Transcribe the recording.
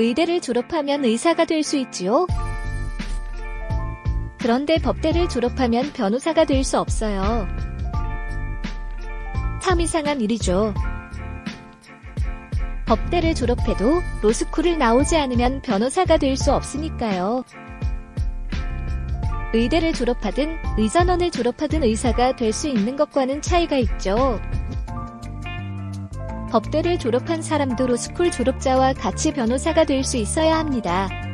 의대를 졸업하면 의사가 될 수 있지요? 그런데 법대를 졸업하면 변호사가 될 수 없어요. 참 이상한 일이죠. 법대를 졸업해도 로스쿨을 나오지 않으면 변호사가 될 수 없으니까요. 의대를 졸업하든 의전원을 졸업하든 의사가 될 수 있는 것과는 차이가 있죠. 법대를 졸업한 사람도 로스쿨 졸업자와 같이 변호사가 될 수 있어야 합니다.